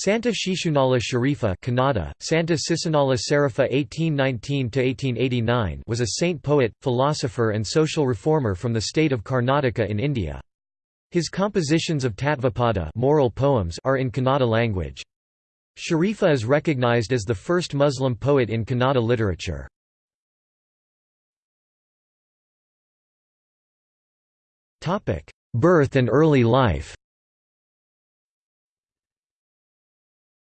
Santa Shishunala Sharifa Kannada, Santa Sisunala Sarifa 1819–1889 was a saint poet, philosopher and social reformer from the state of Karnataka in India. His compositions of Tattvapada moral poems are in Kannada language. Sharifa is recognized as the first Muslim poet in Kannada literature. Birth and early life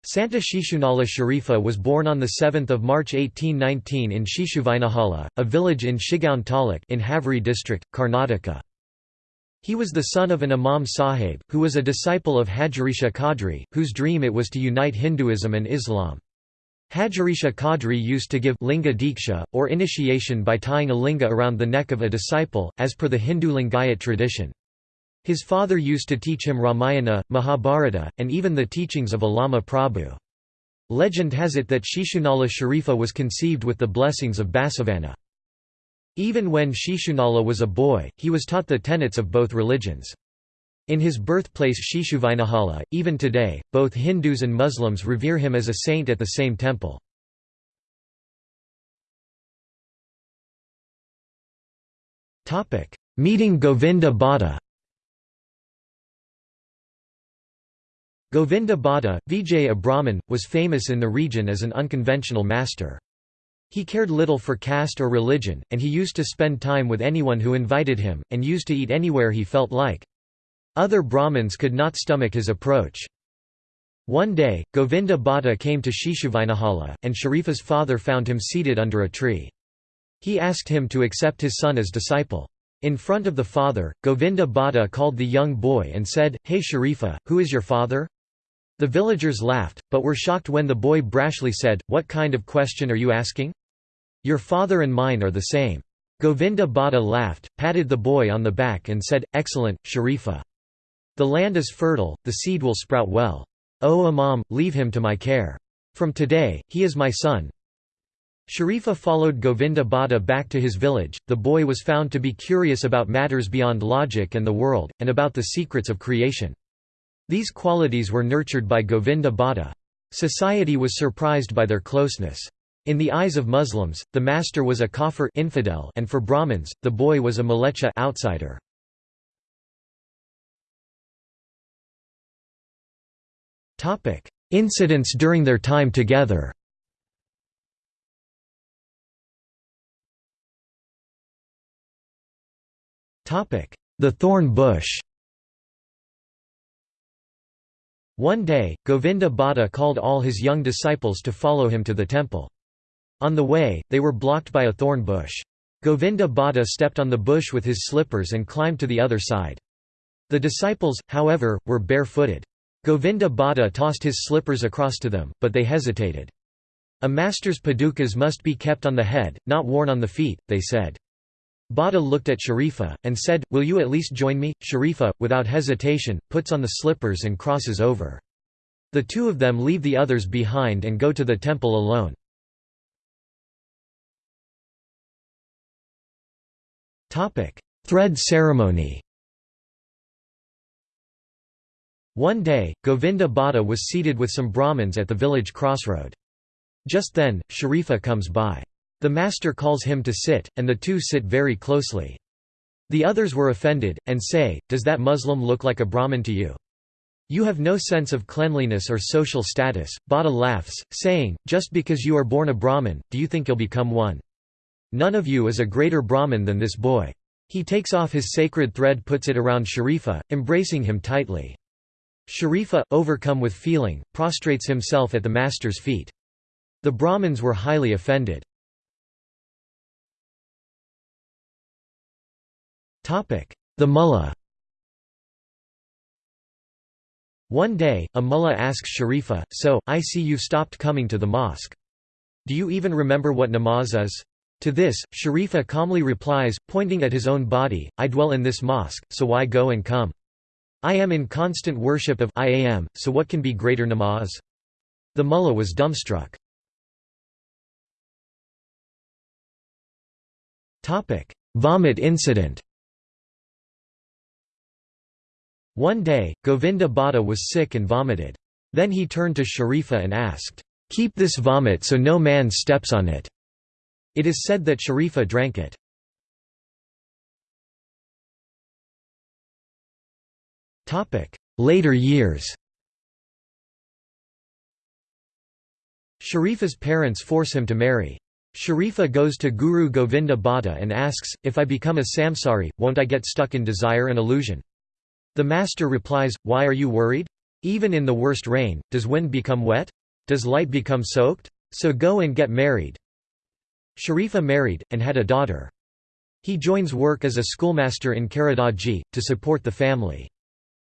Santa Shishunala Sharifa was born on 7 March 1819 in Shishuvainahala, a village in Shigaon Taluk in Haveri district, Karnataka. He was the son of an Imam Sahib, who was a disciple of Hajarisha Qadri, whose dream it was to unite Hinduism and Islam. Hajarisha Qadri used to give linga diksha, or initiation by tying a linga around the neck of a disciple, as per the Hindu Lingayat tradition. His father used to teach him Ramayana, Mahabharata, and even the teachings of Allama Prabhu. Legend has it that Shishunala Sharifa was conceived with the blessings of Basavanna. Even when Shishunala was a boy, he was taught the tenets of both religions. In his birthplace Shishuvainahala, even today, both Hindus and Muslims revere him as a saint at the same temple. Meeting Govinda Bhatta Govinda Bhatta, Vijay a Brahmin, was famous in the region as an unconventional master. He cared little for caste or religion, and he used to spend time with anyone who invited him, and used to eat anywhere he felt like. Other Brahmins could not stomach his approach. One day, Govinda Bhatta came to Shishuvainahala, and Sharifa's father found him seated under a tree. He asked him to accept his son as disciple. In front of the father, Govinda Bhatta called the young boy and said, Hey Sharifa, who is your father? The villagers laughed, but were shocked when the boy brashly said, What kind of question are you asking? Your father and mine are the same. Govinda Bhatta laughed, patted the boy on the back and said, Excellent, Sharifa. The land is fertile, the seed will sprout well. O Imam, leave him to my care. From today, he is my son. Sharifa followed Govinda Bhatta back to his village. The boy was found to be curious about matters beyond logic and the world, and about the secrets of creation. These qualities were nurtured by Govinda Bhatta. Society was surprised by their closeness. In the eyes of Muslims, the master was a kafir infidel and for Brahmins, the boy was a malecha outsider. Incidents during their time together The thorn bush One day, Govinda Bhatta called all his young disciples to follow him to the temple. On the way, they were blocked by a thorn bush. Govinda Bhatta stepped on the bush with his slippers and climbed to the other side. The disciples, however, were barefooted. Govinda Bhatta tossed his slippers across to them, but they hesitated. A master's padukas must be kept on the head, not worn on the feet, they said. Bhatta looked at Sharifa, and said, Will you at least join me? Sharifa, without hesitation, puts on the slippers and crosses over. The two of them leave the others behind and go to the temple alone. Thread ceremony One day, Govinda Bhatta was seated with some Brahmins at the village crossroad. Just then, Sharifa comes by. The master calls him to sit, and the two sit very closely. The others were offended, and say, Does that Muslim look like a Brahmin to you? You have no sense of cleanliness or social status. Bhatta laughs, saying, Just because you are born a Brahmin, do you think you'll become one? None of you is a greater Brahmin than this boy. He takes off his sacred thread puts it around Sharifa, embracing him tightly. Sharifa, overcome with feeling, prostrates himself at the master's feet. The Brahmins were highly offended. The mullah One day, a mullah asks Sharifa, so, I see you've stopped coming to the mosque. Do you even remember what namaz is? To this, Sharifa calmly replies, pointing at his own body, I dwell in this mosque, so why go and come? I am in constant worship of I am, so what can be greater namaz? The mullah was dumbstruck. Vomit incident One day, Govinda Bhatta was sick and vomited. Then he turned to Sharifa and asked, "'Keep this vomit so no man steps on it." It is said that Sharifa drank it. Later years Sharifa's parents force him to marry. Sharifa goes to Guru Govinda Bhatta and asks, if I become a samsari, won't I get stuck in desire and illusion? The master replies, why are you worried? Even in the worst rain, does wind become wet? Does light become soaked? So go and get married. Sharifa married, and had a daughter. He joins work as a schoolmaster in Karadaji, to support the family.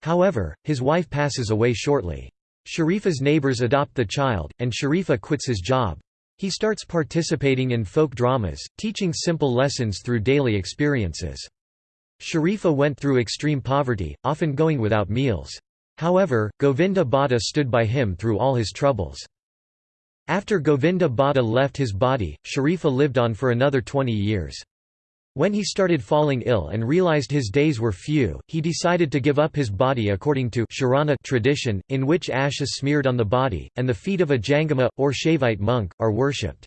However, his wife passes away shortly. Sharifa's neighbors adopt the child, and Sharifa quits his job. He starts participating in folk dramas, teaching simple lessons through daily experiences. Sharifa went through extreme poverty, often going without meals. However, Govinda Bhatta stood by him through all his troubles. After Govinda Bhatta left his body, Sharifa lived on for another 20 years. When he started falling ill and realized his days were few, he decided to give up his body according to Sharana tradition, in which ash is smeared on the body, and the feet of a Jangama, or Shaivite monk, are worshipped.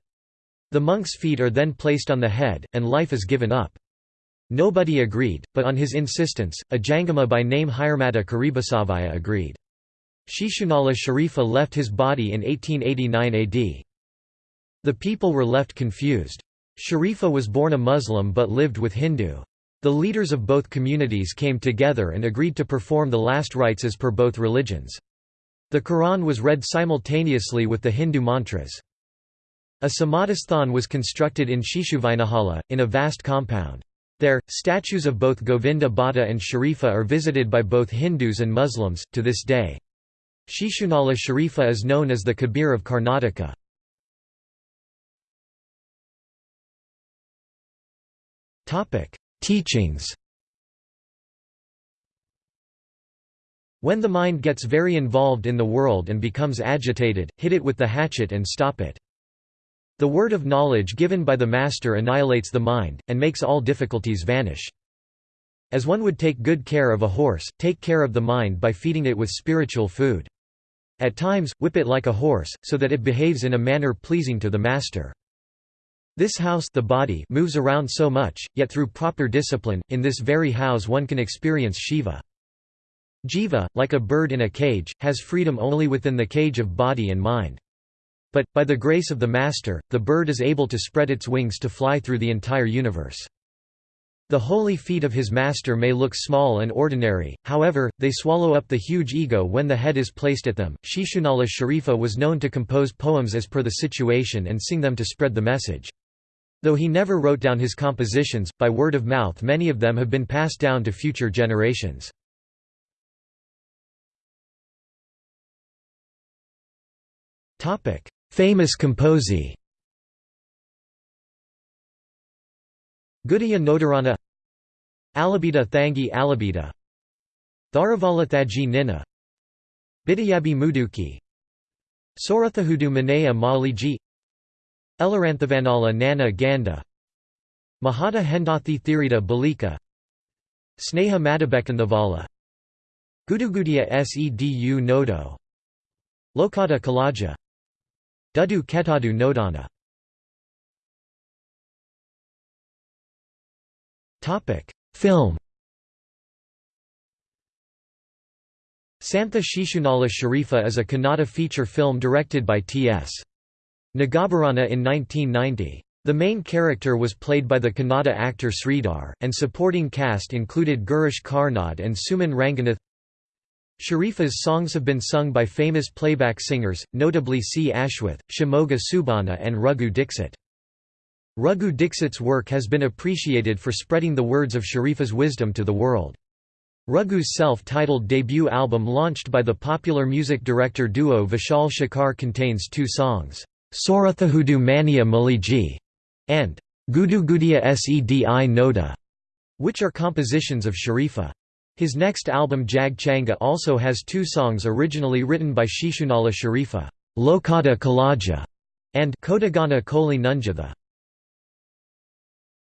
The monk's feet are then placed on the head, and life is given up. Nobody agreed, but on his insistence, a Jangama by name Hirmata Karibasavaya agreed. Shishunala Sharifa left his body in 1889 AD. The people were left confused. Sharifa was born a Muslim but lived with Hindu. The leaders of both communities came together and agreed to perform the last rites as per both religions. The Quran was read simultaneously with the Hindu mantras. A samadhisthan was constructed in Shishuvainahala, in a vast compound. There, statues of both Govinda Bhatta and Sharifa are visited by both Hindus and Muslims, to this day. Shishunala Sharifa is known as the Kabir of Karnataka. Teachings When the mind gets very involved in the world and becomes agitated, hit it with the hatchet and stop it. The word of knowledge given by the Master annihilates the mind, and makes all difficulties vanish. As one would take good care of a horse, take care of the mind by feeding it with spiritual food. At times, whip it like a horse, so that it behaves in a manner pleasing to the Master. This house the body moves around so much, yet through proper discipline, in this very house one can experience Shiva. Jiva, like a bird in a cage, has freedom only within the cage of body and mind. But, by the grace of the Master, the bird is able to spread its wings to fly through the entire universe. The holy feet of his master may look small and ordinary, however, they swallow up the huge ego when the head is placed at them. Shishunala Sharifa was known to compose poems as per the situation and sing them to spread the message. Though he never wrote down his compositions, by word of mouth many of them have been passed down to future generations. Famous composi. Gudaya Nodarana. Alabita Thangi Alabita Tharavala Nina. Bidayabi Muduki. Sorathahudu Manaya Maliji. Elaranthavanala Nana Ganda. Mahata Hendathi Thirita Balika. Sneha Madabekanthavala Gudugudia Sedu Nodo. Lokata Kalaja Dudu Ketadu Nodana Film Santha Shishunala Sharifa is a Kannada feature film directed by T.S. Nagabharana in 1990. The main character was played by the Kannada actor Sridhar, and supporting cast included Girish Karnad and Suman Ranganath. Sharifa's songs have been sung by famous playback singers, notably C. Ashwath, Shimoga Subbanna and Raghu Dixit. Raghu Dixit's work has been appreciated for spreading the words of Sharifa's wisdom to the world. Raghu's self-titled debut album launched by the popular music director duo Vishal Shekhar contains two songs. Sorathahudu Mania Maliji, and Gudugudia Sedi Noda, which are compositions of Sharifa. His next album Jag Changa also has two songs originally written by Shishunala Sharifa, Lokada Kalaja, and Kodagana Koli Nunjatha.